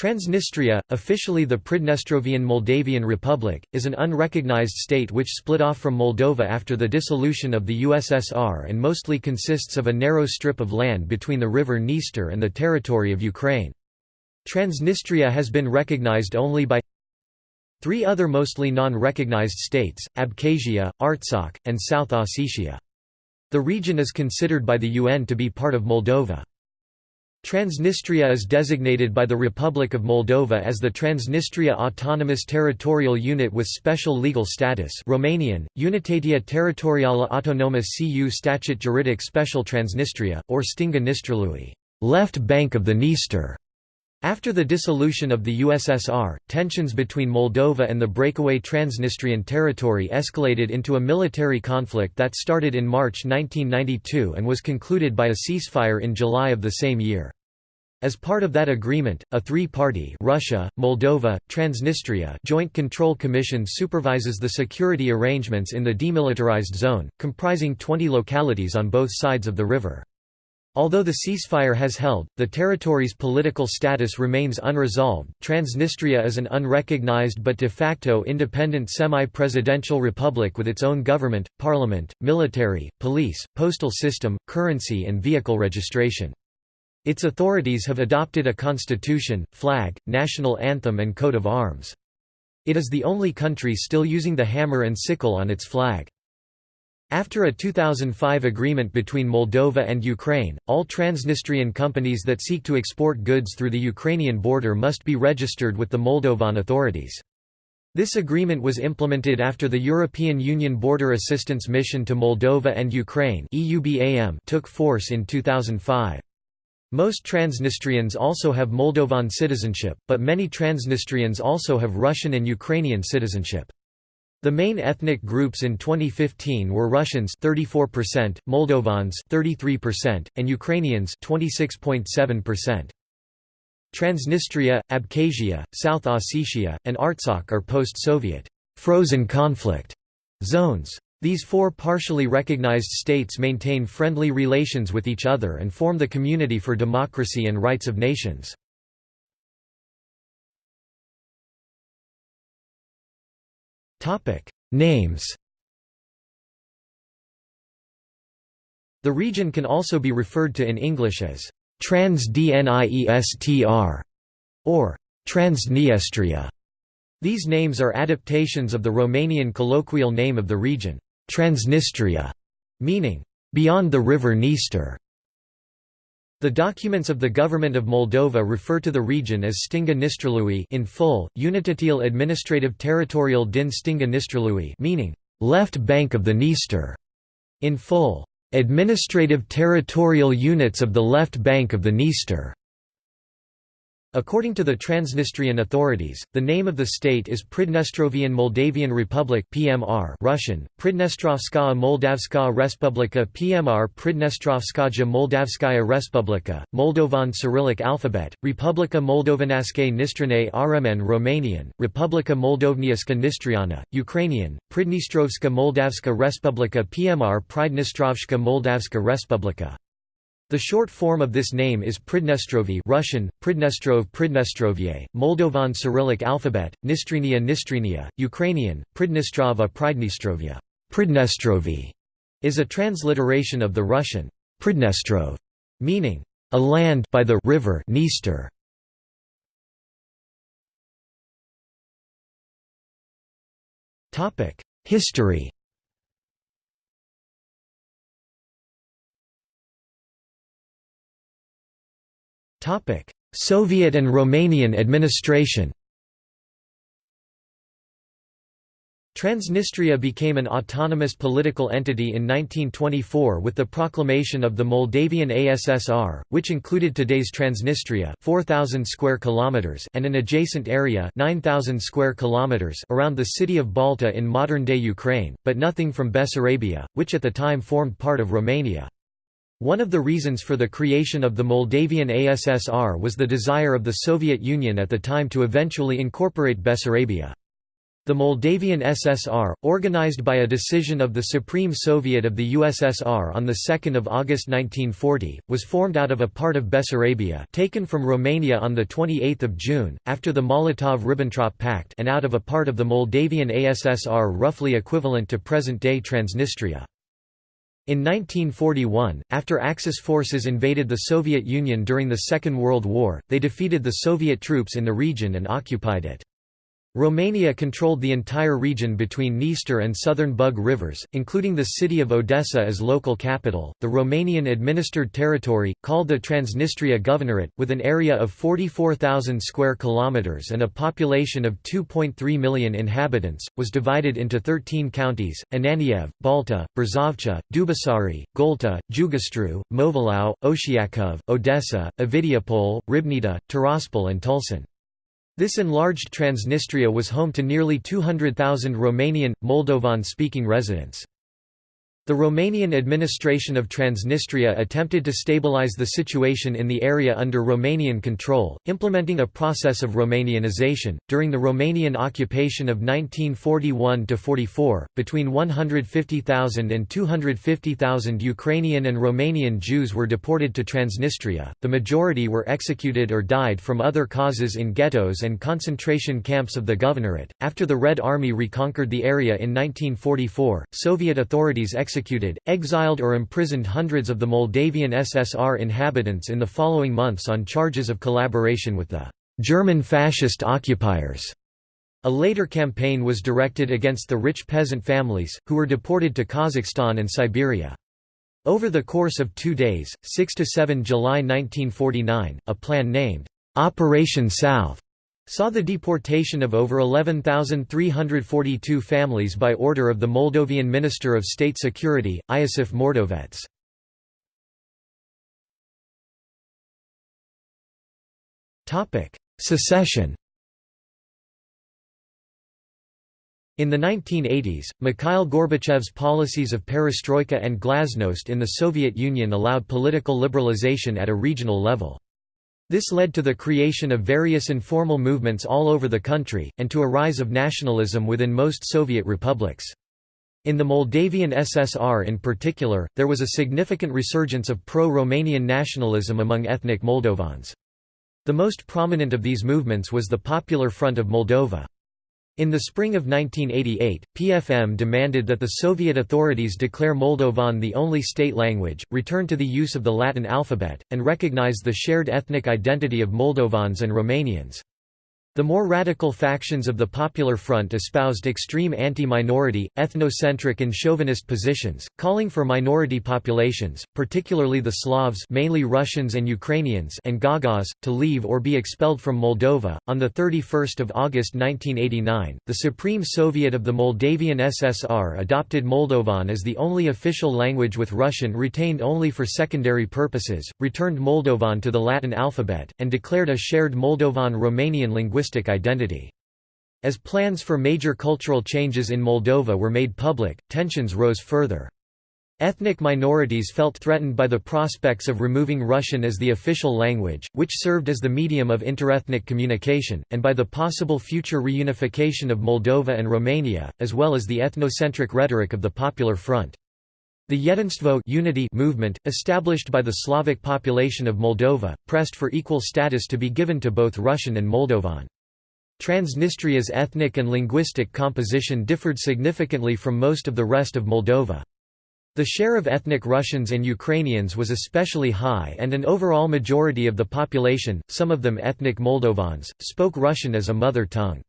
Transnistria, officially the Pridnestrovian Moldavian Republic, is an unrecognized state which split off from Moldova after the dissolution of the USSR and mostly consists of a narrow strip of land between the river Dniester and the territory of Ukraine. Transnistria has been recognized only by three other mostly non-recognized states, Abkhazia, Artsakh, and South Ossetia. The region is considered by the UN to be part of Moldova. Transnistria is designated by the Republic of Moldova as the Transnistria Autonomous Territorial Unit with Special Legal Status Romanian, Unitatea Teritorială Autonomă cu Statut Juridic Special Transnistria, or Stânga Nistrului left bank of the Dniester". After the dissolution of the USSR, tensions between Moldova and the breakaway Transnistrian territory escalated into a military conflict that started in March 1992 and was concluded by a ceasefire in July of the same year. As part of that agreement, a three-party Russia, Moldova, Transnistria Joint Control Commission supervises the security arrangements in the demilitarized zone, comprising 20 localities on both sides of the river. Although the ceasefire has held, the territory's political status remains unresolved. Transnistria is an unrecognized but de facto independent semi presidential republic with its own government, parliament, military, police, postal system, currency, and vehicle registration. Its authorities have adopted a constitution, flag, national anthem, and coat of arms. It is the only country still using the hammer and sickle on its flag. After a 2005 agreement between Moldova and Ukraine, all Transnistrian companies that seek to export goods through the Ukrainian border must be registered with the Moldovan authorities. This agreement was implemented after the European Union Border Assistance Mission to Moldova and Ukraine took force in 2005. Most Transnistrians also have Moldovan citizenship, but many Transnistrians also have Russian and Ukrainian citizenship. The main ethnic groups in 2015 were Russians 34%, Moldovans 33%, and Ukrainians 26.7%. Transnistria, Abkhazia, South Ossetia, and Artsakh are post-Soviet frozen conflict zones. These four partially recognized states maintain friendly relations with each other and form the Community for Democracy and Rights of Nations. Topic: Names. The region can also be referred to in English as Transdniestr or Transniestria. These names are adaptations of the Romanian colloquial name of the region, Transnistria, meaning beyond the river Dniester. The documents of the Government of Moldova refer to the region as Stânga Nistrului in full, Unitatil Administrative Territorial din Stânga Nistrului meaning, left bank of the Dniester, in full, Administrative Territorial Units of the left bank of the Dniester. According to the Transnistrian authorities, the name of the state is Pridnestrovian Moldavian Republic (PMR) Russian: Pridnestrovskaya Moldavskaya Respublika (PMR) Pridnestrovskaja Moldavskaya Respublika, Moldovan Cyrillic alphabet: Republika Moldovanaske Nistrane RMN Romanian: Republika Moldovniaska Nistriana, Ukrainian: Pridnestrovska Moldavska Respublika PMR Pridnestrovska Moldavska Respublika. The short form of this name is Pridnestrovi Russian, Pridnestrov Pridnestrovye, Moldovan Cyrillic alphabet, Nistrinia Nistrinia, Ukrainian, Pridnestrova Pridnestrovya Pridnestrovi is a transliteration of the Russian Pridnestrov, meaning a land by the river Dniester. History Soviet and Romanian administration Transnistria became an autonomous political entity in 1924 with the proclamation of the Moldavian ASSR, which included today's Transnistria, 4000 square kilometers, and an adjacent area, 9000 square kilometers, around the city of Balta in modern-day Ukraine, but nothing from Bessarabia, which at the time formed part of Romania. One of the reasons for the creation of the Moldavian ASSR was the desire of the Soviet Union at the time to eventually incorporate Bessarabia. The Moldavian SSR, organized by a decision of the Supreme Soviet of the USSR on 2 August 1940, was formed out of a part of Bessarabia taken from Romania on 28 June, after the Molotov–Ribbentrop Pact and out of a part of the Moldavian ASSR roughly equivalent to present-day Transnistria. In 1941, after Axis forces invaded the Soviet Union during the Second World War, they defeated the Soviet troops in the region and occupied it. Romania controlled the entire region between Dniester and southern Bug rivers, including the city of Odessa as local capital. The Romanian administered territory, called the Transnistria Governorate, with an area of 44,000 square kilometers and a population of 2.3 million inhabitants, was divided into 13 counties: Ananiev, Balta, Brzovcha, Dubasari, Golta, Jugastru, Movilau, Oshiakov, Odessa, Ovidiopol, Ribnita, Tiraspol and Tulsan. This enlarged Transnistria was home to nearly 200,000 Romanian, Moldovan-speaking residents. The Romanian administration of Transnistria attempted to stabilize the situation in the area under Romanian control, implementing a process of Romanianization. During the Romanian occupation of 1941 44, between 150,000 and 250,000 Ukrainian and Romanian Jews were deported to Transnistria. The majority were executed or died from other causes in ghettos and concentration camps of the governorate. After the Red Army reconquered the area in 1944, Soviet authorities executed executed, exiled or imprisoned hundreds of the Moldavian SSR inhabitants in the following months on charges of collaboration with the German fascist occupiers. A later campaign was directed against the rich peasant families, who were deported to Kazakhstan and Siberia. Over the course of two days, 6–7 July 1949, a plan named, "'Operation South' saw the deportation of over 11,342 families by order of the Moldovan Minister of State Security, Iosif Mordovets. Secession In the 1980s, Mikhail Gorbachev's policies of perestroika and glasnost in the Soviet Union allowed political liberalization at a regional level. This led to the creation of various informal movements all over the country, and to a rise of nationalism within most Soviet republics. In the Moldavian SSR in particular, there was a significant resurgence of pro-Romanian nationalism among ethnic Moldovans. The most prominent of these movements was the Popular Front of Moldova. In the spring of 1988, PFM demanded that the Soviet authorities declare Moldovan the only state language, return to the use of the Latin alphabet, and recognize the shared ethnic identity of Moldovans and Romanians. The more radical factions of the Popular Front espoused extreme anti-minority, ethnocentric and chauvinist positions, calling for minority populations, particularly the Slavs mainly Russians and Ukrainians and Gagauz, to leave or be expelled from Moldova. On 31 August 1989, the Supreme Soviet of the Moldavian SSR adopted Moldovan as the only official language with Russian retained only for secondary purposes, returned Moldovan to the Latin alphabet, and declared a shared Moldovan-Romanian linguistic linguistic identity. As plans for major cultural changes in Moldova were made public, tensions rose further. Ethnic minorities felt threatened by the prospects of removing Russian as the official language, which served as the medium of interethnic communication, and by the possible future reunification of Moldova and Romania, as well as the ethnocentric rhetoric of the Popular Front. The Jedinstvo unity movement, established by the Slavic population of Moldova, pressed for equal status to be given to both Russian and Moldovan. Transnistria's ethnic and linguistic composition differed significantly from most of the rest of Moldova. The share of ethnic Russians and Ukrainians was especially high and an overall majority of the population, some of them ethnic Moldovans, spoke Russian as a mother tongue.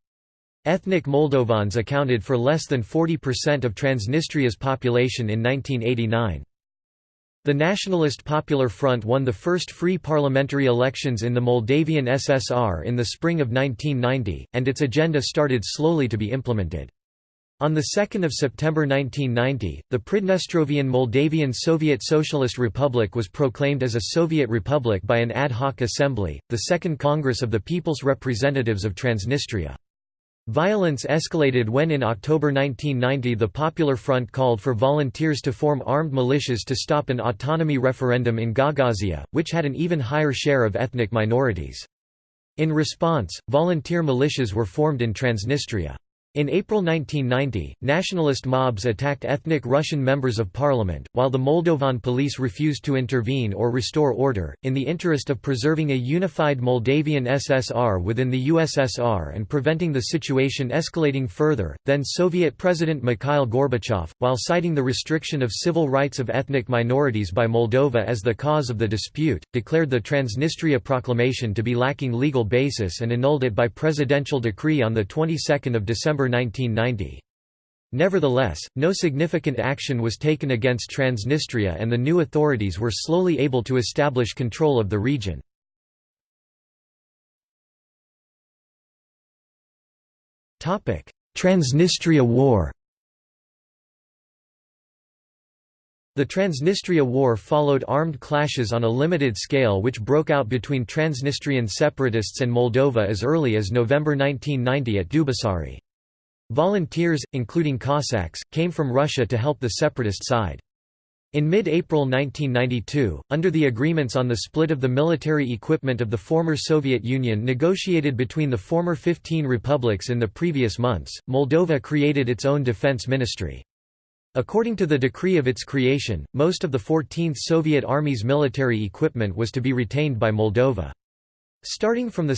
Ethnic Moldovans accounted for less than 40% of Transnistria's population in 1989. The Nationalist Popular Front won the first free parliamentary elections in the Moldavian SSR in the spring of 1990, and its agenda started slowly to be implemented. On 2 September 1990, the Pridnestrovian Moldavian Soviet Socialist Republic was proclaimed as a Soviet republic by an ad hoc assembly, the Second Congress of the People's Representatives of Transnistria. Violence escalated when in October 1990 the Popular Front called for volunteers to form armed militias to stop an autonomy referendum in Gagauzia, which had an even higher share of ethnic minorities. In response, volunteer militias were formed in Transnistria. In April 1990, nationalist mobs attacked ethnic Russian members of parliament, while the Moldovan police refused to intervene or restore order. In the interest of preserving a unified Moldavian SSR within the USSR and preventing the situation escalating further, then Soviet President Mikhail Gorbachev, while citing the restriction of civil rights of ethnic minorities by Moldova as the cause of the dispute, declared the Transnistria Proclamation to be lacking legal basis and annulled it by presidential decree on the 22nd of December 1990. Nevertheless, no significant action was taken against Transnistria and the new authorities were slowly able to establish control of the region. Transnistria War The Transnistria War followed armed clashes on a limited scale which broke out between Transnistrian separatists and Moldova as early as November 1990 at Dubasari. Volunteers, including Cossacks, came from Russia to help the separatist side. In mid-April 1992, under the agreements on the split of the military equipment of the former Soviet Union negotiated between the former 15 republics in the previous months, Moldova created its own defense ministry. According to the decree of its creation, most of the 14th Soviet Army's military equipment was to be retained by Moldova. Starting from 2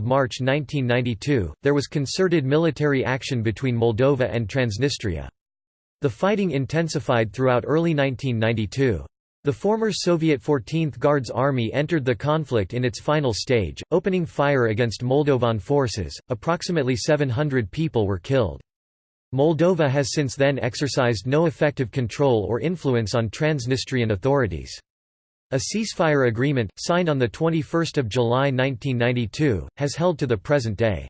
March 1992, there was concerted military action between Moldova and Transnistria. The fighting intensified throughout early 1992. The former Soviet 14th Guards Army entered the conflict in its final stage, opening fire against Moldovan forces. Approximately 700 people were killed. Moldova has since then exercised no effective control or influence on Transnistrian authorities. A ceasefire agreement, signed on 21 July 1992, has held to the present day.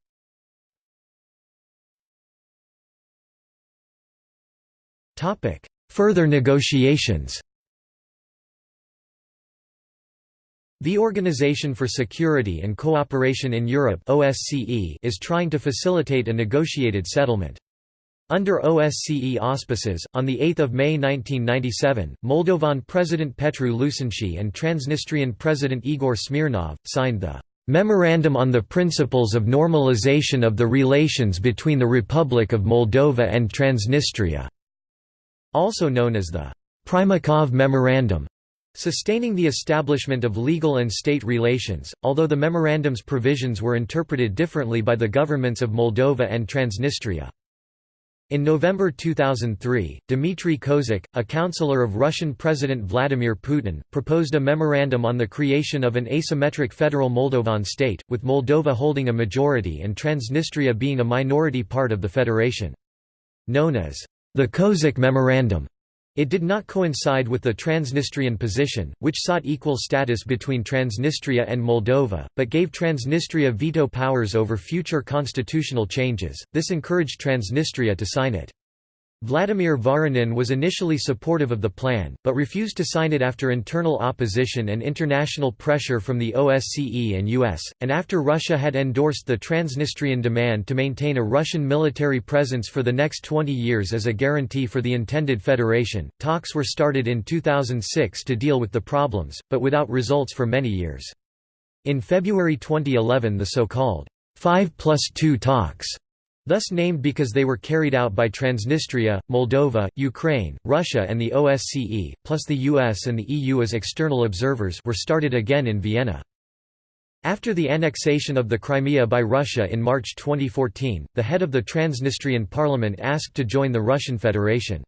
Further negotiations The Organization for Security and Cooperation in Europe is trying to facilitate a negotiated settlement. Under OSCE auspices, on 8 May 1997, Moldovan President Petru Lucinschi and Transnistrian President Igor Smirnov, signed the "'Memorandum on the Principles of Normalization of the Relations between the Republic of Moldova and Transnistria", also known as the Primakov Memorandum, sustaining the establishment of legal and state relations, although the memorandum's provisions were interpreted differently by the governments of Moldova and Transnistria. In November 2003, Dmitry Kozak, a counselor of Russian President Vladimir Putin, proposed a memorandum on the creation of an asymmetric federal Moldovan state, with Moldova holding a majority and Transnistria being a minority part of the federation. Known as the Kozak Memorandum, it did not coincide with the Transnistrian position, which sought equal status between Transnistria and Moldova, but gave Transnistria veto powers over future constitutional changes. This encouraged Transnistria to sign it. Vladimir Voronin was initially supportive of the plan, but refused to sign it after internal opposition and international pressure from the OSCE and US, and after Russia had endorsed the Transnistrian demand to maintain a Russian military presence for the next 20 years as a guarantee for the intended federation. Talks were started in 2006 to deal with the problems, but without results for many years. In February 2011 the so-called 5 plus 2 talks thus named because they were carried out by Transnistria, Moldova, Ukraine, Russia and the OSCE, plus the US and the EU as external observers were started again in Vienna. After the annexation of the Crimea by Russia in March 2014, the head of the Transnistrian parliament asked to join the Russian Federation.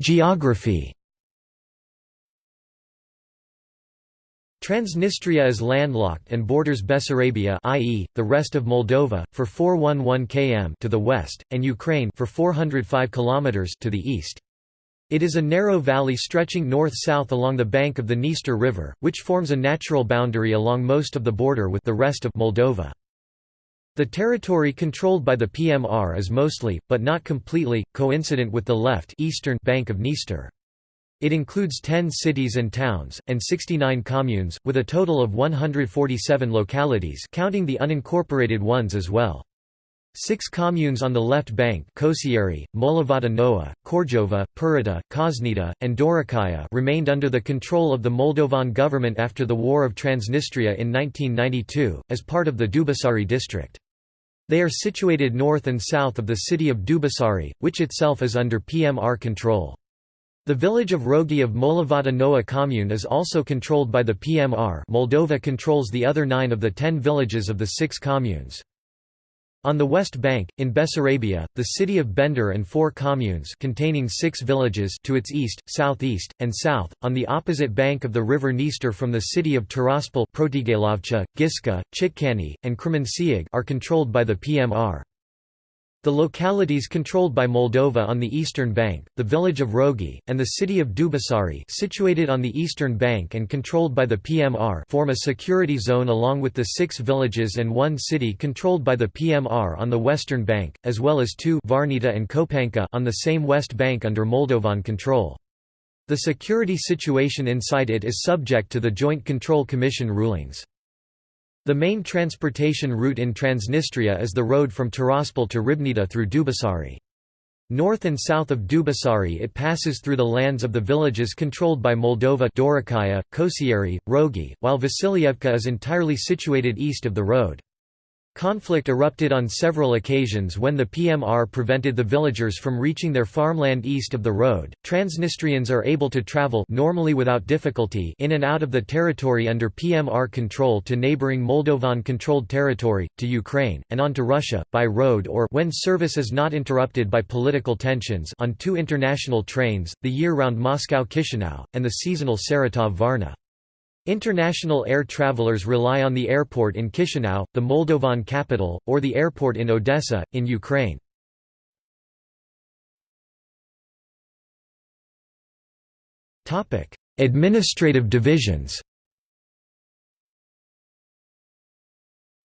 Geography Transnistria is landlocked and borders Bessarabia i.e., the rest of Moldova, for 411 km to the west, and Ukraine for 405 km to the east. It is a narrow valley stretching north-south along the bank of the Dniester River, which forms a natural boundary along most of the border with the rest of Moldova. The territory controlled by the PMR is mostly, but not completely, coincident with the left eastern bank of Dniester. It includes 10 cities and towns, and 69 communes, with a total of 147 localities counting the unincorporated ones as well. Six communes on the left bank Kosieri, Molavata Noa, Korjova, Purita, Kosnita, and Dorokaya remained under the control of the Moldovan government after the War of Transnistria in 1992, as part of the Dubasari district. They are situated north and south of the city of Dubasari, which itself is under PMR control. The village of Rogi of Molavata Noa commune is also controlled by the PMR Moldova controls the other nine of the ten villages of the six communes. On the west bank, in Bessarabia, the city of Bender and four communes containing six villages to its east, southeast, and south, on the opposite bank of the river Dniester from the city of Tiraspol Giska, Chitkani, and Kremenciag are controlled by the PMR. The localities controlled by Moldova on the eastern bank, the village of Rogi, and the city of Dubasari situated on the eastern bank and controlled by the PMR form a security zone along with the six villages and one city controlled by the PMR on the western bank, as well as two Varnita and Kopanka on the same west bank under Moldovan control. The security situation inside it is subject to the Joint Control Commission rulings. The main transportation route in Transnistria is the road from Tiraspol to Ribnita through Dubasari. North and south of Dubasari it passes through the lands of the villages controlled by Moldova Dorokaya, Kosieri, Rogi, while Vasilievka is entirely situated east of the road. Conflict erupted on several occasions when the PMR prevented the villagers from reaching their farmland east of the road. Transnistrians are able to travel normally without difficulty in and out of the territory under PMR control to neighboring Moldovan-controlled territory, to Ukraine, and on to Russia, by road or when service is not interrupted by political tensions on two international trains, the year-round Moscow-Chisinau, and the seasonal Saratov-Varna. International air travelers rely on the airport in Chisinau, the Moldovan capital, or the airport in Odessa, in Ukraine. Administrative divisions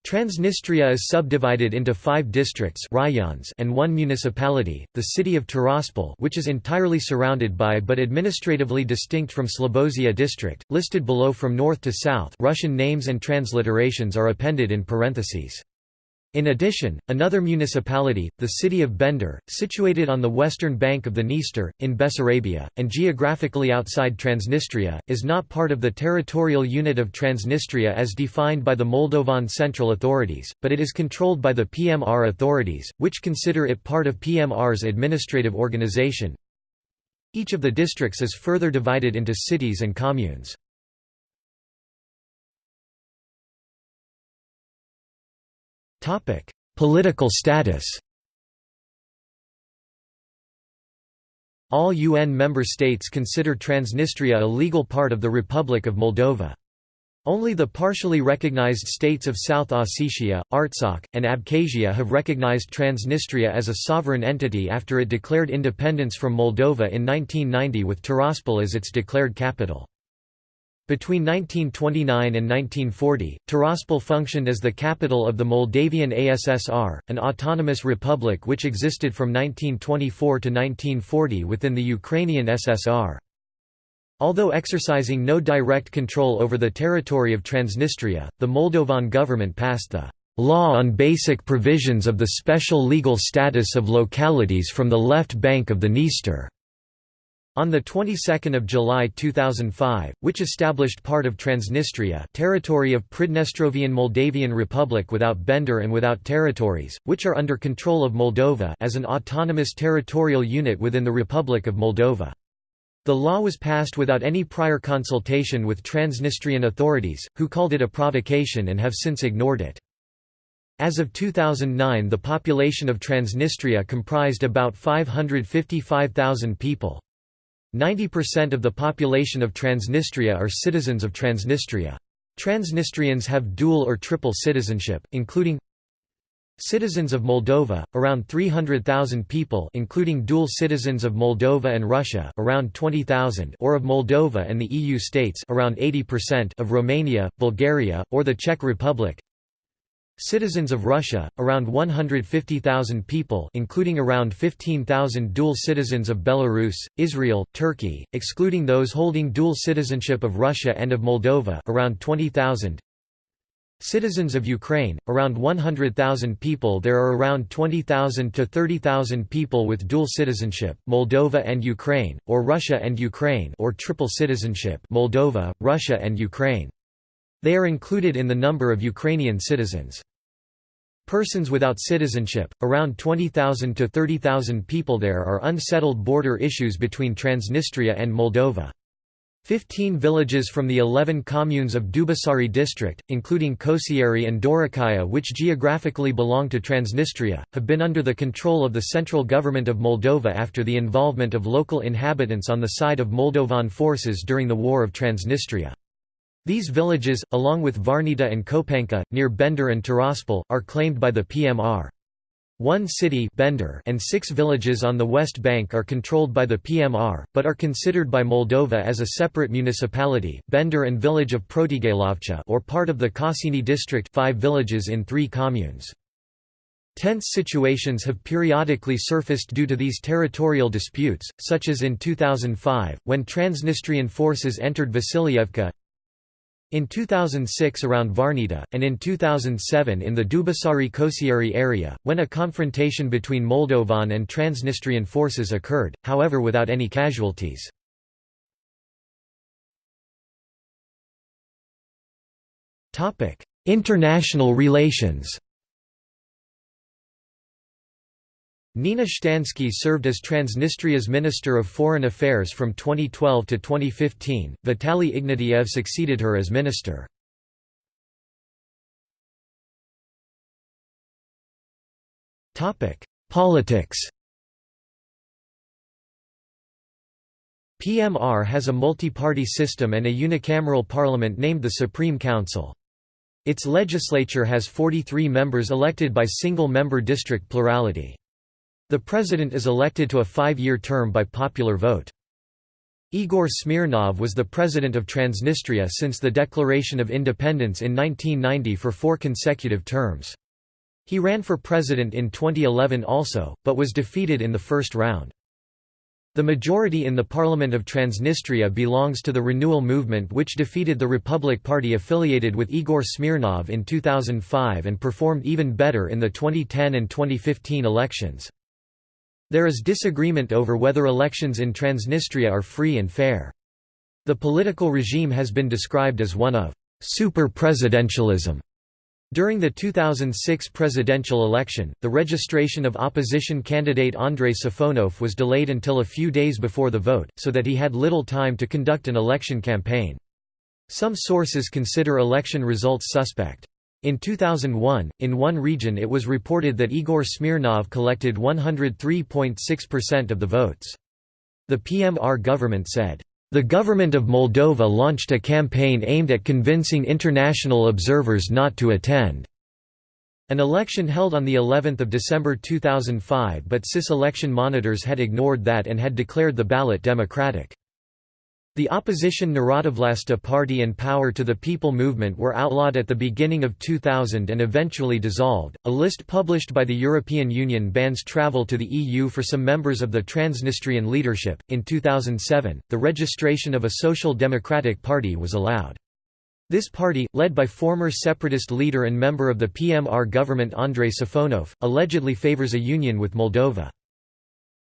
Transnistria is subdivided into five districts rayons and one municipality, the city of Tiraspol which is entirely surrounded by but administratively distinct from Slobozia district, listed below from north to south Russian names and transliterations are appended in parentheses. In addition, another municipality, the city of Bender, situated on the western bank of the Dniester, in Bessarabia, and geographically outside Transnistria, is not part of the territorial unit of Transnistria as defined by the Moldovan central authorities, but it is controlled by the PMR authorities, which consider it part of PMR's administrative organization. Each of the districts is further divided into cities and communes. Political status All UN member states consider Transnistria a legal part of the Republic of Moldova. Only the partially recognized states of South Ossetia, Artsakh, and Abkhazia have recognized Transnistria as a sovereign entity after it declared independence from Moldova in 1990 with Tiraspol as its declared capital. Between 1929 and 1940, Tiraspol functioned as the capital of the Moldavian ASSR, an autonomous republic which existed from 1924 to 1940 within the Ukrainian SSR. Although exercising no direct control over the territory of Transnistria, the Moldovan government passed the Law on Basic Provisions of the Special Legal Status of Localities from the Left Bank of the Dniester on the 22nd of July 2005, which established part of Transnistria, territory of Pridnestrovian Moldavian Republic without Bender and without territories, which are under control of Moldova, as an autonomous territorial unit within the Republic of Moldova. The law was passed without any prior consultation with Transnistrian authorities, who called it a provocation and have since ignored it. As of 2009 the population of Transnistria comprised about 555,000 people. 90% of the population of Transnistria are citizens of Transnistria. Transnistrians have dual or triple citizenship, including Citizens of Moldova, around 300,000 people including dual citizens of Moldova and Russia around 20,000 or of Moldova and the EU states around 80% of Romania, Bulgaria, or the Czech Republic Citizens of Russia, around 150,000 people including around 15,000 dual citizens of Belarus, Israel, Turkey, excluding those holding dual citizenship of Russia and of Moldova around 20,000 Citizens of Ukraine, around 100,000 people there are around 20,000 to 30,000 people with dual citizenship Moldova and Ukraine, or Russia and Ukraine or triple citizenship Moldova, Russia and Ukraine. They are included in the number of Ukrainian citizens. Persons without citizenship, around 20,000 to 30,000 people there are unsettled border issues between Transnistria and Moldova. Fifteen villages from the eleven communes of Dubasari district, including Kosieri and Dorokaya which geographically belong to Transnistria, have been under the control of the central government of Moldova after the involvement of local inhabitants on the side of Moldovan forces during the War of Transnistria. These villages, along with Varnita and Kopanka, near Bender and Tiraspol, are claimed by the PMR. One city Bender and six villages on the West Bank are controlled by the PMR, but are considered by Moldova as a separate municipality Bender and village of Protigailovcha or part of the Kassini district five villages in three communes. Tense situations have periodically surfaced due to these territorial disputes, such as in 2005, when Transnistrian forces entered Vasilievka, in 2006 around Varnita, and in 2007 in the Dubasari Kosieri area, when a confrontation between Moldovan and Transnistrian forces occurred, however without any casualties. International relations Nina Shtansky served as Transnistria's Minister of Foreign Affairs from 2012 to 2015. Vitaly Ignatiev succeeded her as minister. Topic: Politics. PMR has a multi-party system and a unicameral parliament named the Supreme Council. Its legislature has 43 members elected by single-member district plurality. The president is elected to a five-year term by popular vote. Igor Smirnov was the president of Transnistria since the declaration of independence in 1990 for four consecutive terms. He ran for president in 2011 also, but was defeated in the first round. The majority in the Parliament of Transnistria belongs to the Renewal Movement which defeated the Republic Party affiliated with Igor Smirnov in 2005 and performed even better in the 2010 and 2015 elections. There is disagreement over whether elections in Transnistria are free and fair. The political regime has been described as one of super-presidentialism. During the 2006 presidential election, the registration of opposition candidate Andrei Safonov was delayed until a few days before the vote, so that he had little time to conduct an election campaign. Some sources consider election results suspect. In 2001, in one region it was reported that Igor Smirnov collected 103.6% of the votes. The PMR government said, "...the government of Moldova launched a campaign aimed at convincing international observers not to attend." An election held on the 11th of December 2005 but CIS election monitors had ignored that and had declared the ballot democratic. The opposition Narodovlasta Party and Power to the People movement were outlawed at the beginning of 2000 and eventually dissolved. A list published by the European Union bans travel to the EU for some members of the Transnistrian leadership. In 2007, the registration of a social democratic party was allowed. This party, led by former separatist leader and member of the PMR government Andrei Safonov, allegedly favors a union with Moldova.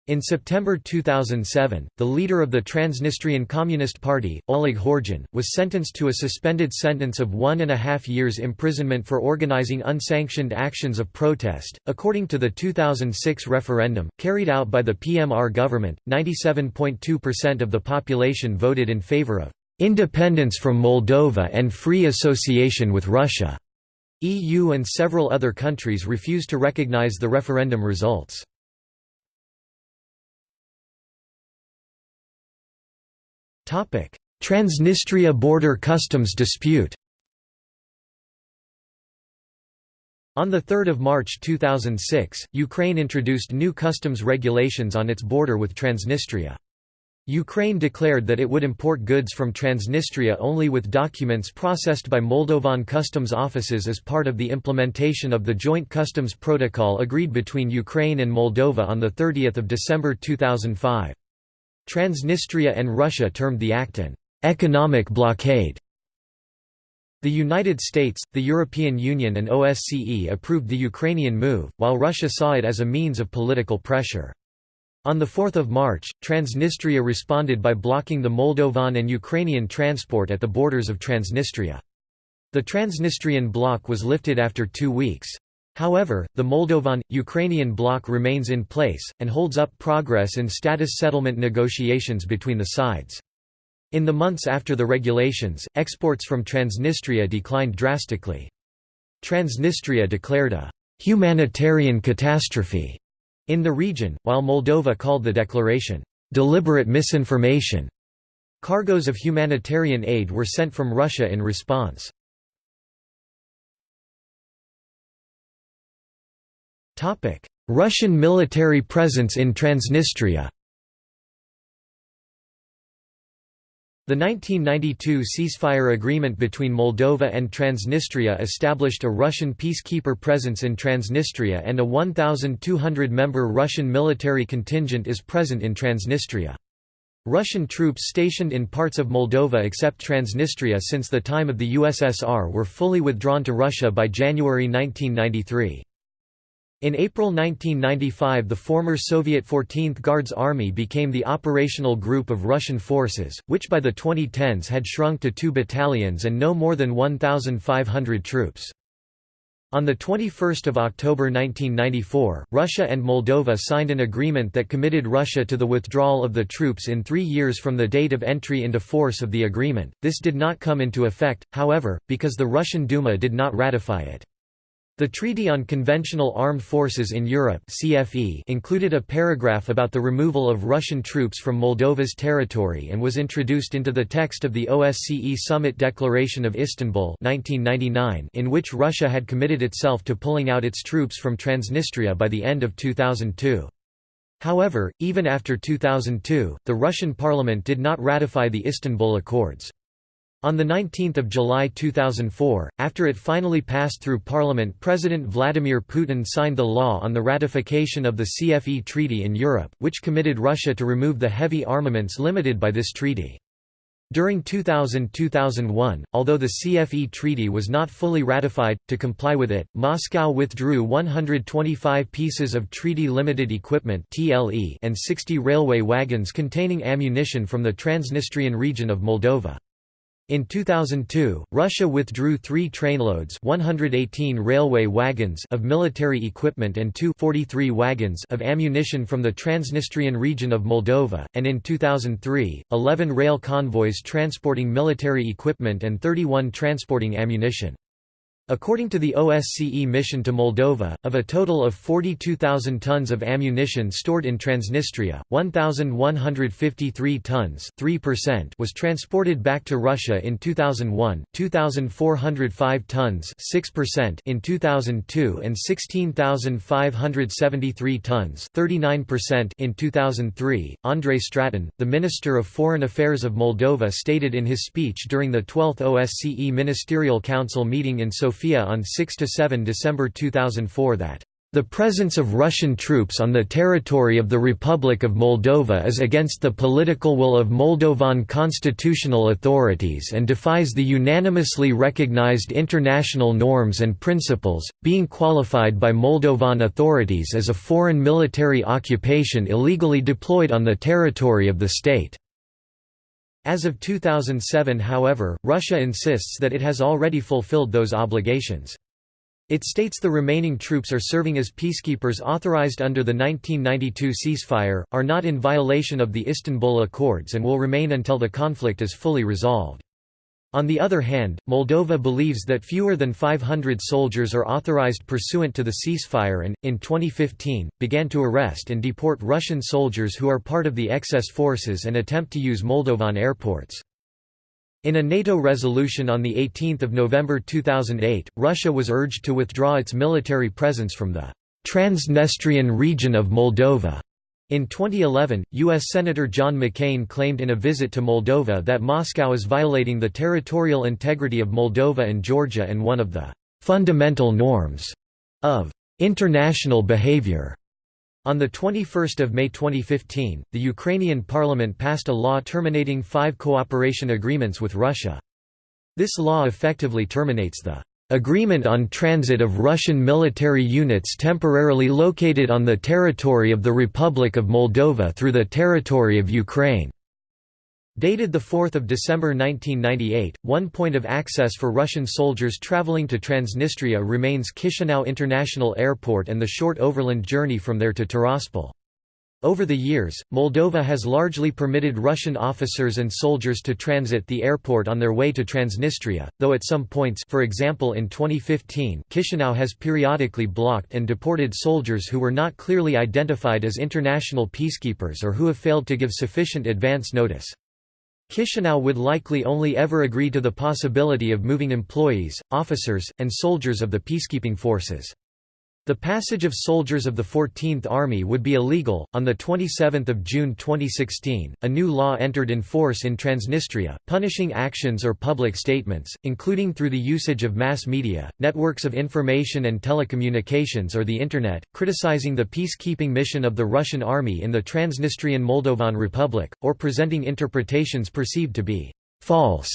In September 2007, the leader of the Transnistrian Communist Party, Oleg Horgin, was sentenced to a suspended sentence of one and a half years imprisonment for organizing unsanctioned actions of protest. According to the 2006 referendum, carried out by the PMR government, 97.2% of the population voted in favor of independence from Moldova and free association with Russia. EU and several other countries refused to recognize the referendum results. Transnistria border customs dispute On 3 March 2006, Ukraine introduced new customs regulations on its border with Transnistria. Ukraine declared that it would import goods from Transnistria only with documents processed by Moldovan customs offices as part of the implementation of the Joint Customs Protocol agreed between Ukraine and Moldova on 30 December 2005. Transnistria and Russia termed the act an economic blockade. The United States, the European Union and OSCE approved the Ukrainian move, while Russia saw it as a means of political pressure. On 4 March, Transnistria responded by blocking the Moldovan and Ukrainian transport at the borders of Transnistria. The Transnistrian bloc was lifted after two weeks. However, the Moldovan-Ukrainian bloc remains in place, and holds up progress in status settlement negotiations between the sides. In the months after the regulations, exports from Transnistria declined drastically. Transnistria declared a «humanitarian catastrophe» in the region, while Moldova called the declaration «deliberate misinformation». Cargoes of humanitarian aid were sent from Russia in response. Russian military presence in Transnistria The 1992 ceasefire agreement between Moldova and Transnistria established a Russian peacekeeper presence in Transnistria and a 1,200-member Russian military contingent is present in Transnistria. Russian troops stationed in parts of Moldova except Transnistria since the time of the USSR were fully withdrawn to Russia by January 1993. In April 1995 the former Soviet 14th Guards Army became the operational group of Russian forces, which by the 2010s had shrunk to two battalions and no more than 1,500 troops. On 21 October 1994, Russia and Moldova signed an agreement that committed Russia to the withdrawal of the troops in three years from the date of entry into force of the agreement. This did not come into effect, however, because the Russian Duma did not ratify it. The Treaty on Conventional Armed Forces in Europe CFE included a paragraph about the removal of Russian troops from Moldova's territory and was introduced into the text of the OSCE Summit Declaration of Istanbul 1999 in which Russia had committed itself to pulling out its troops from Transnistria by the end of 2002. However, even after 2002, the Russian parliament did not ratify the Istanbul Accords. On 19 July 2004, after it finally passed through parliament President Vladimir Putin signed the law on the ratification of the CFE Treaty in Europe, which committed Russia to remove the heavy armaments limited by this treaty. During 2000–2001, although the CFE treaty was not fully ratified, to comply with it, Moscow withdrew 125 pieces of treaty-limited equipment and 60 railway wagons containing ammunition from the Transnistrian region of Moldova. In 2002, Russia withdrew three trainloads 118 railway wagons of military equipment and two 43 wagons of ammunition from the Transnistrian region of Moldova, and in 2003, 11 rail convoys transporting military equipment and 31 transporting ammunition. According to the OSCE mission to Moldova, of a total of 42,000 tons of ammunition stored in Transnistria, 1,153 tons was transported back to Russia in 2001, 2,405 tons in 2002 and 16,573 tons in 2003. Andrei Stratan, the Minister of Foreign Affairs of Moldova stated in his speech during the 12th OSCE Ministerial Council meeting in Sofia Sofia on 6–7 December 2004 that the presence of Russian troops on the territory of the Republic of Moldova is against the political will of Moldovan constitutional authorities and defies the unanimously recognized international norms and principles, being qualified by Moldovan authorities as a foreign military occupation illegally deployed on the territory of the state. As of 2007 however, Russia insists that it has already fulfilled those obligations. It states the remaining troops are serving as peacekeepers authorized under the 1992 ceasefire, are not in violation of the Istanbul Accords and will remain until the conflict is fully resolved. On the other hand, Moldova believes that fewer than 500 soldiers are authorized pursuant to the ceasefire and, in 2015, began to arrest and deport Russian soldiers who are part of the excess forces and attempt to use Moldovan airports. In a NATO resolution on 18 November 2008, Russia was urged to withdraw its military presence from the Transnistrian region of Moldova. In 2011, U.S. Senator John McCain claimed in a visit to Moldova that Moscow is violating the territorial integrity of Moldova and Georgia and one of the fundamental norms of international behavior. On 21 May 2015, the Ukrainian parliament passed a law terminating five cooperation agreements with Russia. This law effectively terminates the agreement on transit of Russian military units temporarily located on the territory of the Republic of Moldova through the territory of Ukraine. Dated 4 December 1998, one point of access for Russian soldiers traveling to Transnistria remains Chisinau International Airport and the short overland journey from there to Tiraspol. Over the years, Moldova has largely permitted Russian officers and soldiers to transit the airport on their way to Transnistria, though at some points for example in 2015 Chisinau has periodically blocked and deported soldiers who were not clearly identified as international peacekeepers or who have failed to give sufficient advance notice. Chisinau would likely only ever agree to the possibility of moving employees, officers, and soldiers of the peacekeeping forces. The passage of soldiers of the 14th Army would be illegal. On the 27th of June 2016, a new law entered in force in Transnistria, punishing actions or public statements, including through the usage of mass media, networks of information and telecommunications or the internet, criticizing the peacekeeping mission of the Russian army in the Transnistrian Moldovan Republic or presenting interpretations perceived to be false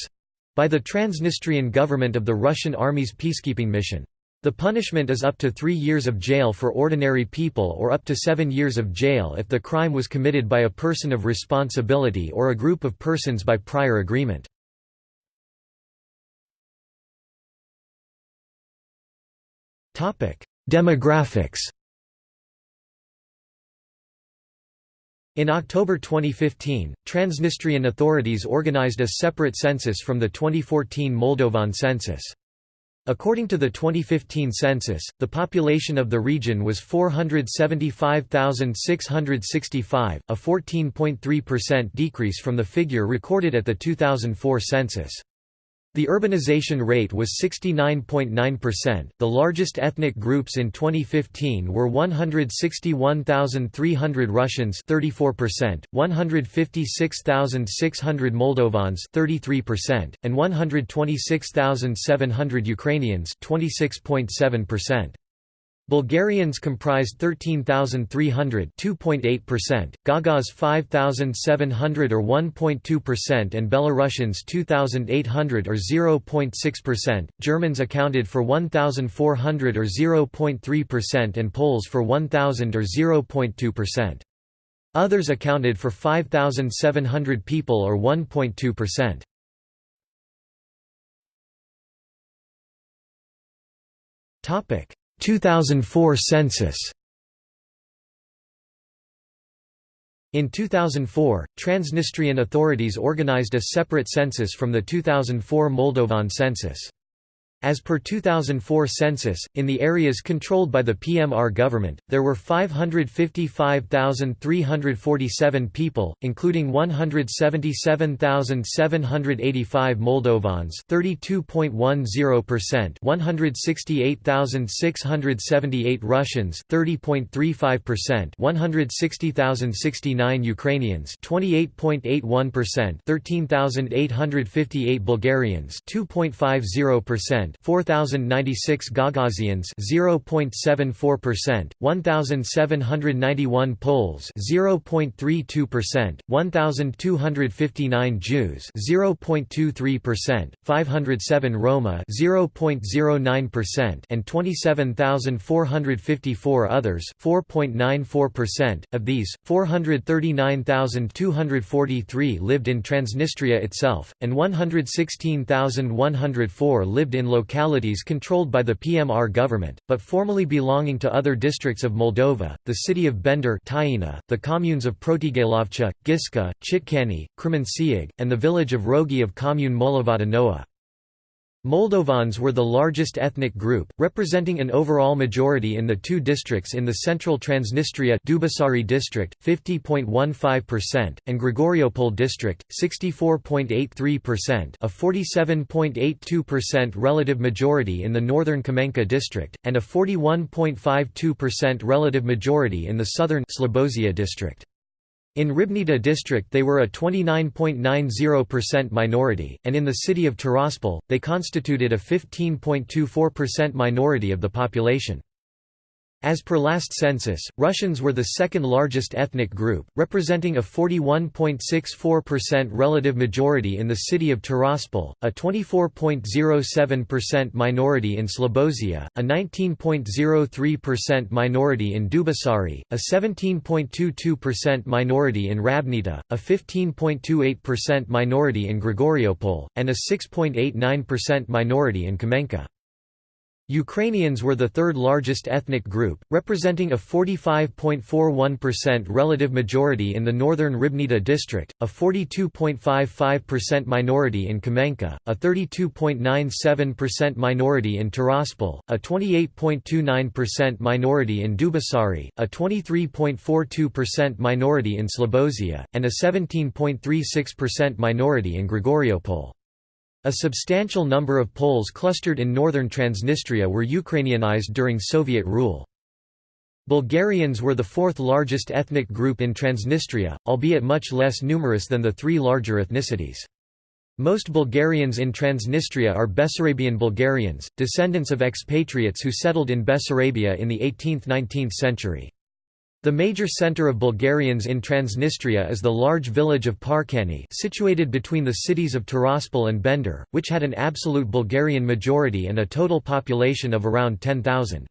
by the Transnistrian government of the Russian army's peacekeeping mission. The punishment is up to three years of jail for ordinary people or up to seven years of jail if the crime was committed by a person of responsibility or a group of persons by prior agreement. Demographics In October 2015, Transnistrian authorities organized a separate census from the 2014 Moldovan census. According to the 2015 census, the population of the region was 475,665, a 14.3% decrease from the figure recorded at the 2004 census. The urbanization rate was 69.9%. The largest ethnic groups in 2015 were 161,300 Russians, 34%, 156,600 Moldovans, 33%, and 126,700 Ukrainians, 26.7%. Bulgarians comprised 13,300 2.8%, Gagauz 5,700 or 1.2% and Belarusians 2,800 or 0.6%, Germans accounted for 1,400 or 0.3% and Poles for 1,000 or 0.2%. Others accounted for 5,700 people or 1.2%. Topic 2004 census In 2004, Transnistrian authorities organized a separate census from the 2004 Moldovan census. As per 2004 census, in the areas controlled by the PMR government, there were 555,347 people, including 177,785 Moldovans 32.10%, 168,678 Russians 30.35%, 160,069 Ukrainians 28.81%, 13,858 Bulgarians 2.50%, 4096 Gagauzians 0.74%, 1791 Poles 0.32%, 1259 Jews 0.23%, 507 Roma 0.09% and 27454 others 4.94%. Of these, 439,243 lived in Transnistria itself and 116,104 lived in localities controlled by the PMR government, but formerly belonging to other districts of Moldova, the city of Bender the communes of Protigailovcha, Giska, Chitkani, Cremenciug, and the village of Roghi of commune Molovata Nouă. Moldovans were the largest ethnic group, representing an overall majority in the two districts in the central Transnistria Dubasari district, 50.15%, and Grigoriopol district, 64.83% a 47.82% relative majority in the northern Kamenka district, and a 41.52% relative majority in the southern Slobozia district. In Ribnita district they were a 29.90% minority, and in the city of Tiraspol, they constituted a 15.24% minority of the population. As per last census, Russians were the second largest ethnic group, representing a 41.64% relative majority in the city of Tiraspol, a 24.07% minority in Slobozia, a 19.03% minority in Dubasari, a 17.22% minority in Ribnita, a 15.28% minority in Grigoriopol, and a 6.89% minority in Kamenka. Ukrainians were the third largest ethnic group, representing a 45.41% relative majority in the northern Ribnita district, a 42.55% minority in Kamenka, a 32.97% minority in Tiraspol, a 28.29% minority in Dubasari, a 23.42% minority in Slobozia, and a 17.36% minority in Grigoriopol. A substantial number of Poles clustered in northern Transnistria were Ukrainianized during Soviet rule. Bulgarians were the fourth largest ethnic group in Transnistria, albeit much less numerous than the three larger ethnicities. Most Bulgarians in Transnistria are Bessarabian Bulgarians, descendants of expatriates who settled in Bessarabia in the 18th–19th century. The major center of Bulgarians in Transnistria is the large village of Parkani situated between the cities of Tiraspol and Bender, which had an absolute Bulgarian majority and a total population of around 10,000.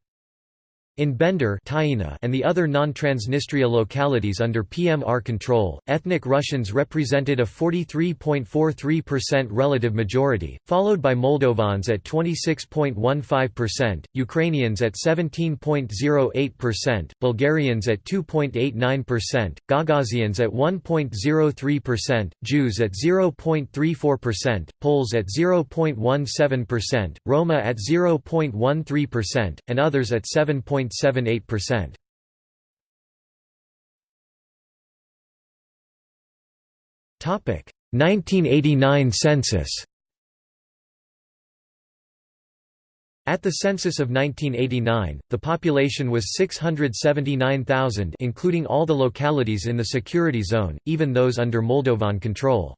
In Bender and the other non-Transnistria localities under PMR control, ethnic Russians represented a 43.43% relative majority, followed by Moldovans at 26.15%, Ukrainians at 17.08%, Bulgarians at 2.89%, Gagauzans at 1.03%, Jews at 0.34%, Poles at 0.17%, Roma at 0.13%, and others at 7. 0.78%. Topic 1989 census. At the census of 1989, the population was 679,000 including all the localities in the security zone, even those under Moldovan control.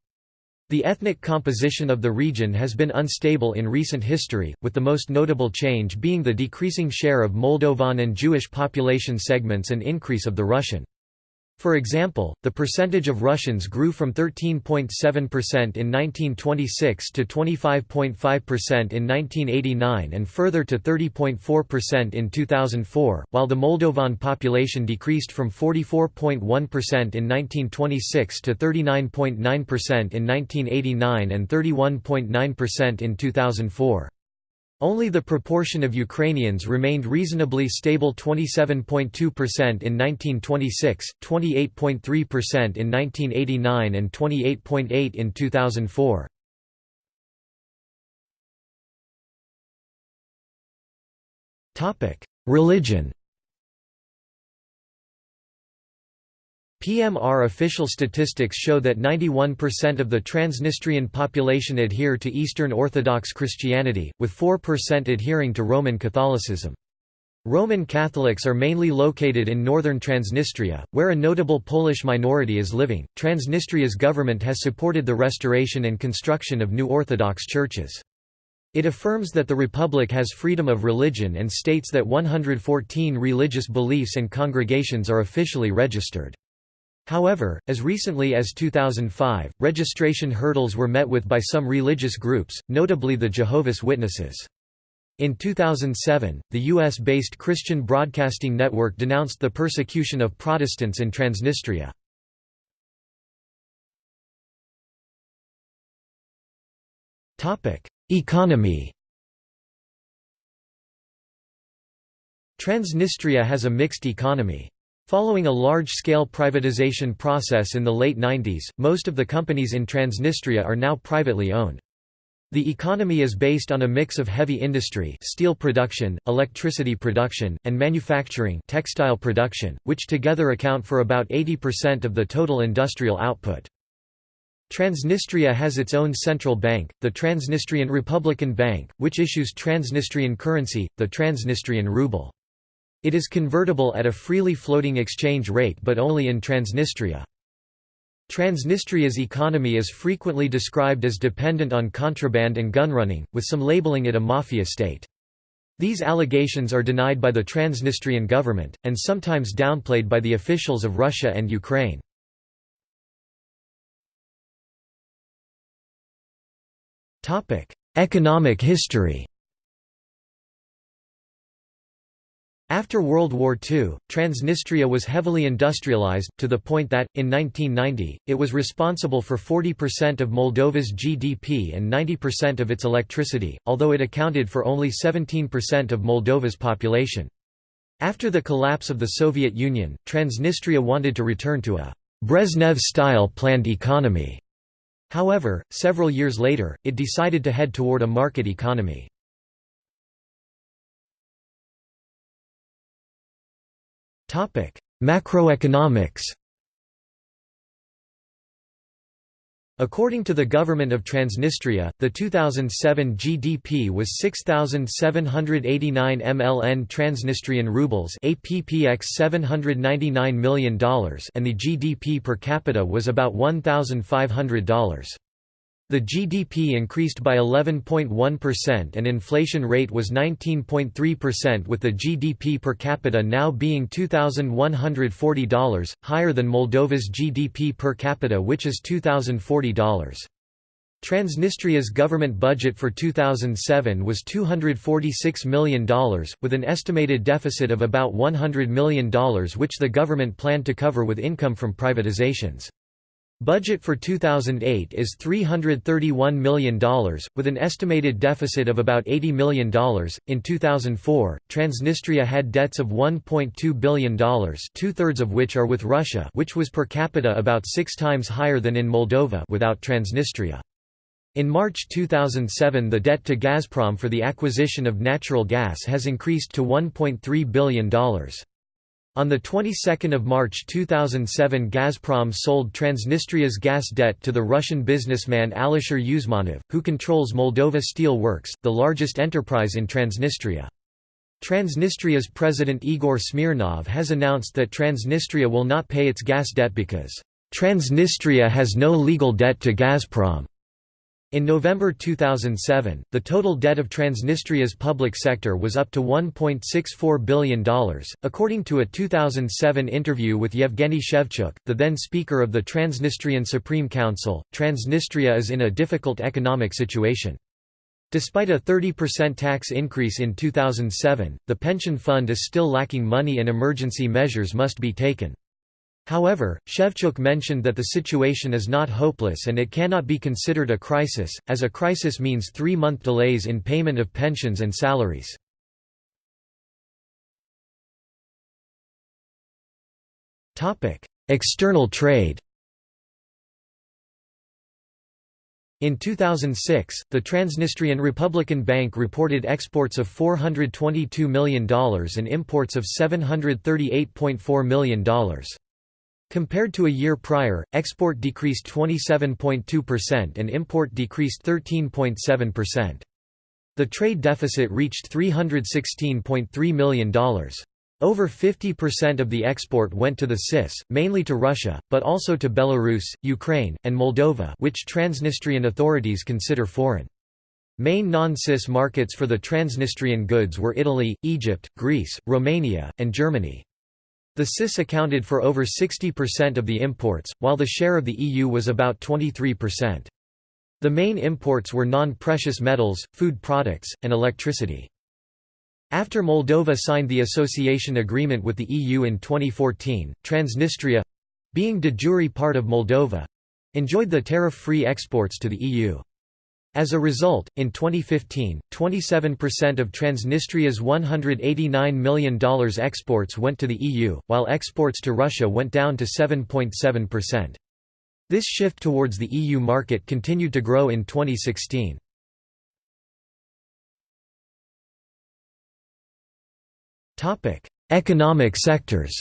The ethnic composition of the region has been unstable in recent history, with the most notable change being the decreasing share of Moldovan and Jewish population segments and increase of the Russian. For example, the percentage of Russians grew from 13.7% in 1926 to 25.5% in 1989 and further to 30.4% in 2004, while the Moldovan population decreased from 44.1% in 1926 to 39.9% in 1989 and 31.9% in 2004. Only the proportion of Ukrainians remained reasonably stable 27.2% in 1926, 28.3% in 1989 and 28.8 percent in 2004. Religion PMR official statistics show that 91% of the Transnistrian population adhere to Eastern Orthodox Christianity, with 4% adhering to Roman Catholicism. Roman Catholics are mainly located in northern Transnistria, where a notable Polish minority is living. Transnistria's government has supported the restoration and construction of new Orthodox churches. It affirms that the republic has freedom of religion and states that 114 religious beliefs and congregations are officially registered. However, as recently as 2005, registration hurdles were met with by some religious groups, notably the Jehovah's Witnesses. In 2007, the U.S.-based Christian Broadcasting Network denounced the persecution of Protestants in Transnistria. Economy Transnistria has a mixed economy. Following a large-scale privatization process in the late 90s, most of the companies in Transnistria are now privately owned. The economy is based on a mix of heavy industry steel production, electricity production, and manufacturing textile production, which together account for about 80% of the total industrial output. Transnistria has its own central bank, the Transnistrian Republican Bank, which issues Transnistrian currency, the Transnistrian ruble. It is convertible at a freely floating exchange rate but only in Transnistria. Transnistria's economy is frequently described as dependent on contraband and gunrunning, with some labeling it a mafia state. These allegations are denied by the Transnistrian government, and sometimes downplayed by the officials of Russia and Ukraine. Economic history After World War II, Transnistria was heavily industrialized, to the point that, in 1990, it was responsible for 40% of Moldova's GDP and 90% of its electricity, although it accounted for only 17% of Moldova's population. After the collapse of the Soviet Union, Transnistria wanted to return to a Brezhnev-style planned economy. However, several years later, it decided to head toward a market economy. Macroeconomics According to the government of Transnistria, the 2007 GDP was 6789 MLN Transnistrian rubles APPX $799 million and the GDP per capita was about $1500. The GDP increased by 11.1% and inflation rate was 19.3% with the GDP per capita now being $2,140, higher than Moldova's GDP per capita which is $2,040. Transnistria's government budget for 2007 was $246 million, with an estimated deficit of about $100 million which the government planned to cover with income from privatizations. Budget for 2008 is $331 million, with an estimated deficit of about $80 million. In 2004, Transnistria had debts of $1.2 billion, two thirds of which are with Russia, which was per capita about six times higher than in Moldova without Transnistria. In March 2007, the debt to Gazprom for the acquisition of natural gas has increased to $1.3 billion. On the 22nd of March 2007 Gazprom sold Transnistria's gas debt to the Russian businessman Alisher Usmanov, who controls Moldova Steel Works, the largest enterprise in Transnistria. Transnistria's president Igor Smirnov has announced that Transnistria will not pay its gas debt because, "...Transnistria has no legal debt to Gazprom." In November 2007, the total debt of Transnistria's public sector was up to $1.64 billion. According to a 2007 interview with Yevgeny Shevchuk, the then Speaker of the Transnistrian Supreme Council, Transnistria is in a difficult economic situation. Despite a 30% tax increase in 2007, the pension fund is still lacking money and emergency measures must be taken. However, Shevchuk mentioned that the situation is not hopeless and it cannot be considered a crisis, as a crisis means three-month delays in payment of pensions and salaries. External trade In 2006, the Transnistrian Republican Bank reported exports of $422 million and imports of $738.4 million. Compared to a year prior, export decreased 27.2% and import decreased 13.7%. The trade deficit reached $316.3 million. Over 50% of the export went to the CIS, mainly to Russia, but also to Belarus, Ukraine, and Moldova which Transnistrian authorities consider foreign. Main non-CIS markets for the Transnistrian goods were Italy, Egypt, Greece, Romania, and Germany. The CIS accounted for over 60% of the imports, while the share of the EU was about 23%. The main imports were non-precious metals, food products, and electricity. After Moldova signed the association agreement with the EU in 2014, Transnistria—being de jure part of Moldova—enjoyed the tariff-free exports to the EU. As a result, in 2015, 27% of Transnistria's $189 million exports went to the EU, while exports to Russia went down to 7.7%. This shift towards the EU market continued to grow in 2016. Economic sectors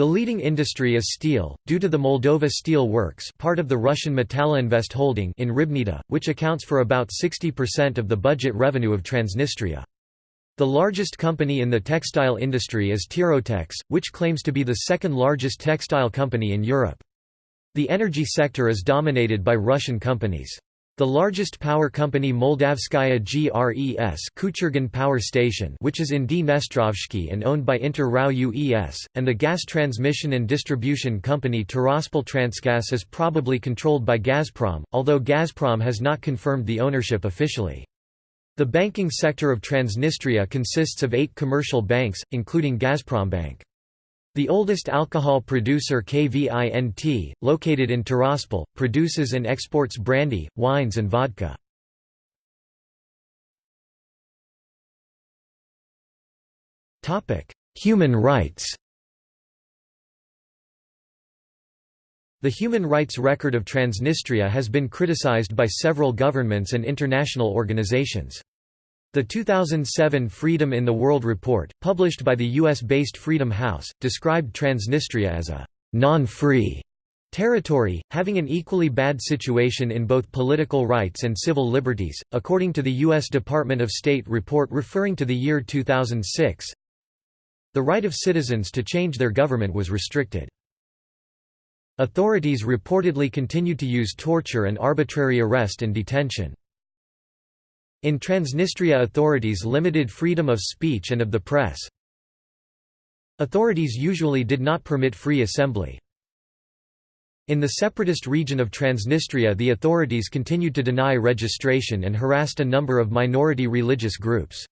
The leading industry is steel, due to the Moldova Steel Works part of the Russian Metalloinvest holding in Ribnita, which accounts for about 60% of the budget revenue of Transnistria. The largest company in the textile industry is Tirotex, which claims to be the second largest textile company in Europe. The energy sector is dominated by Russian companies. The largest power company Moldavskaya GRES Kuchurgan Power Station which is in Dnestrovsky and owned by Inter RAO UES, and the gas transmission and distribution company Tiraspol Transgas is probably controlled by Gazprom, although Gazprom has not confirmed the ownership officially. The banking sector of Transnistria consists of eight commercial banks, including Gazprombank. The oldest alcohol producer KVINT, located in Tiraspol, produces and exports brandy, wines and vodka. Human rights The human rights record of Transnistria has been criticized by several governments and international organizations. The 2007 Freedom in the World report, published by the US-based Freedom House, described Transnistria as a «non-free» territory, having an equally bad situation in both political rights and civil liberties, according to the U.S. Department of State report referring to the year 2006. The right of citizens to change their government was restricted. Authorities reportedly continued to use torture and arbitrary arrest and detention. In Transnistria authorities limited freedom of speech and of the press. Authorities usually did not permit free assembly. In the separatist region of Transnistria the authorities continued to deny registration and harassed a number of minority religious groups.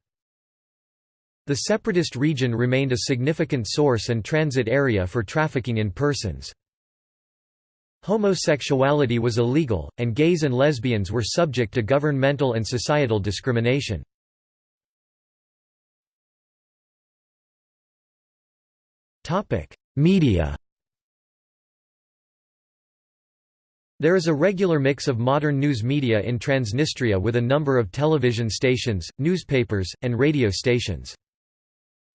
The separatist region remained a significant source and transit area for trafficking in persons. Homosexuality was illegal, and gays and lesbians were subject to governmental and societal discrimination. Media There is a regular mix of modern news media in Transnistria with a number of television stations, newspapers, and radio stations.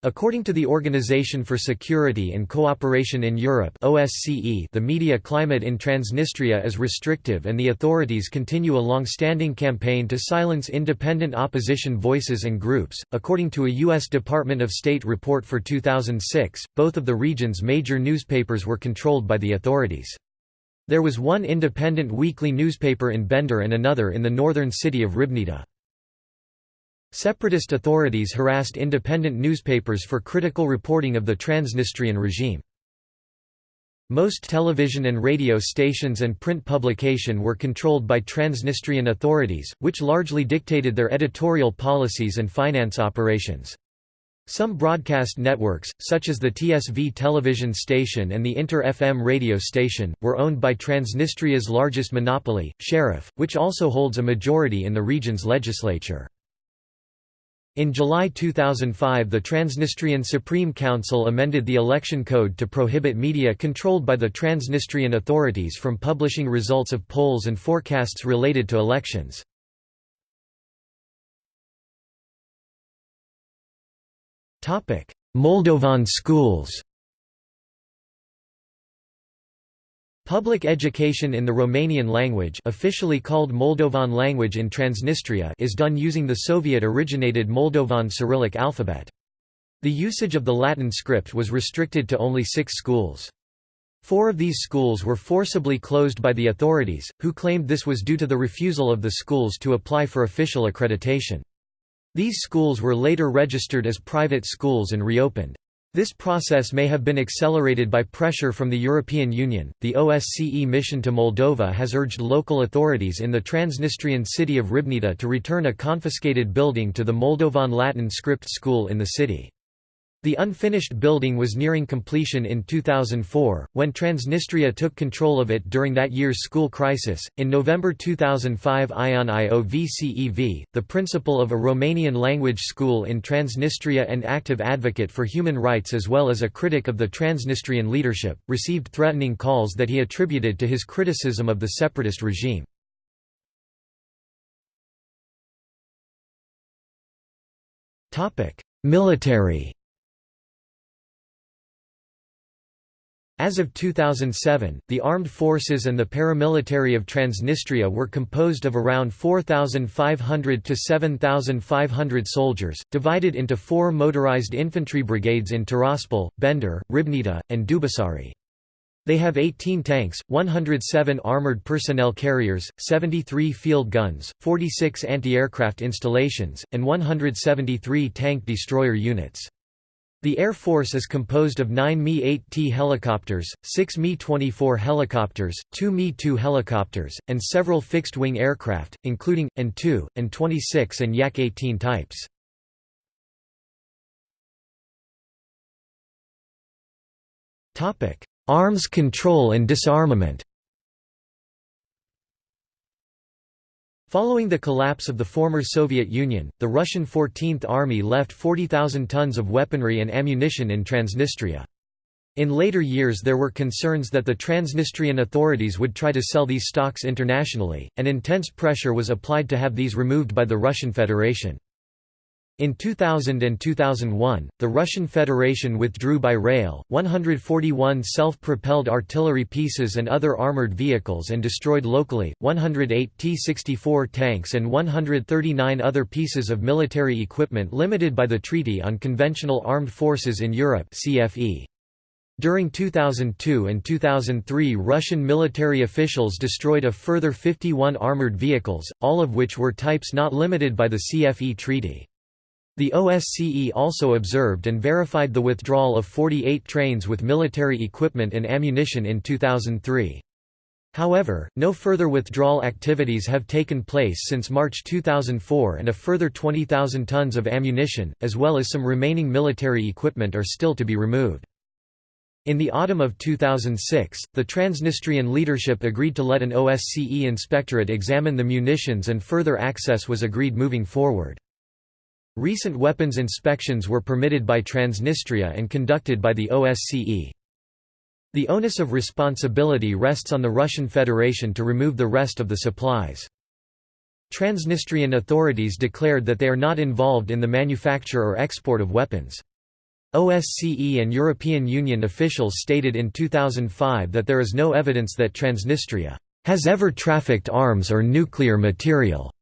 According to the Organization for Security and Cooperation in Europe OSCE, the media climate in Transnistria is restrictive and the authorities continue a long-standing campaign to silence independent opposition voices and groups. According to a US Department of State report for 2006, both of the region's major newspapers were controlled by the authorities. There was one independent weekly newspaper in Bender and another in the northern city of Ribnita. Separatist authorities harassed independent newspapers for critical reporting of the Transnistrian regime. Most television and radio stations and print publication were controlled by Transnistrian authorities, which largely dictated their editorial policies and finance operations. Some broadcast networks, such as the TSV television station and the Inter-FM radio station, were owned by Transnistria's largest monopoly, Sheriff, which also holds a majority in the region's legislature. In July 2005 the Transnistrian Supreme Council amended the election code to prohibit media controlled by the Transnistrian authorities from publishing results of polls and forecasts related to elections. Moldovan schools Public education in the Romanian language officially called Moldovan language in Transnistria is done using the Soviet-originated Moldovan Cyrillic alphabet. The usage of the Latin script was restricted to only six schools. Four of these schools were forcibly closed by the authorities, who claimed this was due to the refusal of the schools to apply for official accreditation. These schools were later registered as private schools and reopened. This process may have been accelerated by pressure from the European Union. The OSCE mission to Moldova has urged local authorities in the Transnistrian city of Ribnita to return a confiscated building to the Moldovan Latin script school in the city. The unfinished building was nearing completion in 2004, when Transnistria took control of it during that year's school crisis. In November 2005, Ion Iovcev, the principal of a Romanian language school in Transnistria and active advocate for human rights as well as a critic of the Transnistrian leadership, received threatening calls that he attributed to his criticism of the separatist regime. Military As of 2007, the armed forces and the paramilitary of Transnistria were composed of around 4,500 to 7,500 soldiers, divided into four motorized infantry brigades in Tiraspol, Bender, Ribnita, and Dubasari. They have 18 tanks, 107 armored personnel carriers, 73 field guns, 46 anti-aircraft installations, and 173 tank destroyer units. The Air Force is composed of 9 Mi-8T helicopters, 6 Mi-24 helicopters, 2 Mi-2 helicopters, and several fixed-wing aircraft, including, An-2, An-26 and Yak-18 types. Arms control and disarmament Following the collapse of the former Soviet Union, the Russian 14th Army left 40,000 tons of weaponry and ammunition in Transnistria. In later years there were concerns that the Transnistrian authorities would try to sell these stocks internationally, and intense pressure was applied to have these removed by the Russian Federation. In 2000 and 2001, the Russian Federation withdrew by rail, 141 self-propelled artillery pieces and other armored vehicles and destroyed locally, 108 T-64 tanks and 139 other pieces of military equipment limited by the Treaty on Conventional Armed Forces in Europe CFE. During 2002 and 2003 Russian military officials destroyed a further 51 armored vehicles, all of which were types not limited by the CFE treaty. The OSCE also observed and verified the withdrawal of 48 trains with military equipment and ammunition in 2003. However, no further withdrawal activities have taken place since March 2004 and a further 20,000 tons of ammunition, as well as some remaining military equipment are still to be removed. In the autumn of 2006, the Transnistrian leadership agreed to let an OSCE inspectorate examine the munitions and further access was agreed moving forward. Recent weapons inspections were permitted by Transnistria and conducted by the OSCE. The onus of responsibility rests on the Russian Federation to remove the rest of the supplies. Transnistrian authorities declared that they are not involved in the manufacture or export of weapons. OSCE and European Union officials stated in 2005 that there is no evidence that Transnistria has ever trafficked arms or nuclear material.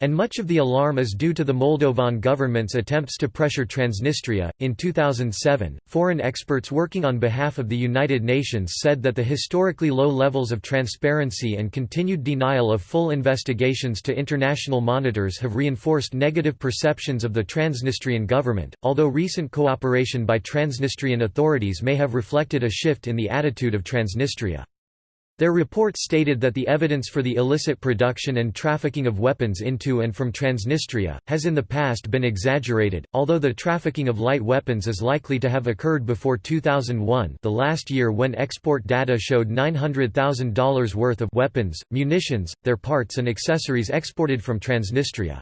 And much of the alarm is due to the Moldovan government's attempts to pressure Transnistria. In 2007, foreign experts working on behalf of the United Nations said that the historically low levels of transparency and continued denial of full investigations to international monitors have reinforced negative perceptions of the Transnistrian government, although recent cooperation by Transnistrian authorities may have reflected a shift in the attitude of Transnistria. Their report stated that the evidence for the illicit production and trafficking of weapons into and from Transnistria, has in the past been exaggerated, although the trafficking of light weapons is likely to have occurred before 2001 the last year when export data showed $900,000 worth of weapons, munitions, their parts and accessories exported from Transnistria.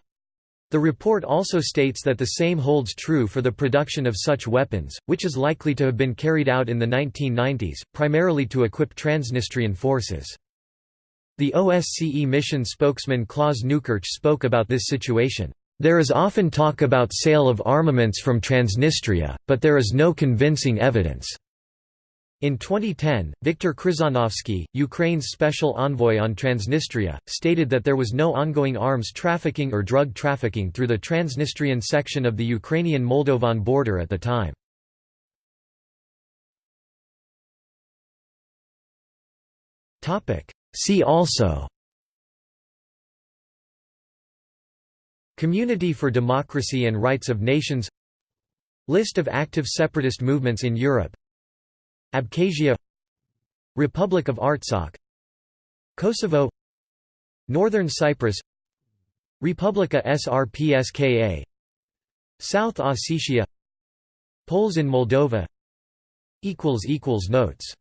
The report also states that the same holds true for the production of such weapons, which is likely to have been carried out in the 1990s, primarily to equip Transnistrian forces. The OSCE mission spokesman Klaus Neukirch spoke about this situation. There is often talk about sale of armaments from Transnistria, but there is no convincing evidence. In 2010, Viktor Kryzhanovsky, Ukraine's special envoy on Transnistria, stated that there was no ongoing arms trafficking or drug trafficking through the Transnistrian section of the Ukrainian-Moldovan border at the time. See also Community for Democracy and Rights of Nations List of active separatist movements in Europe Abkhazia Republic of Artsakh Kosovo Northern Cyprus Republika Srpska South Ossetia Poles in Moldova Notes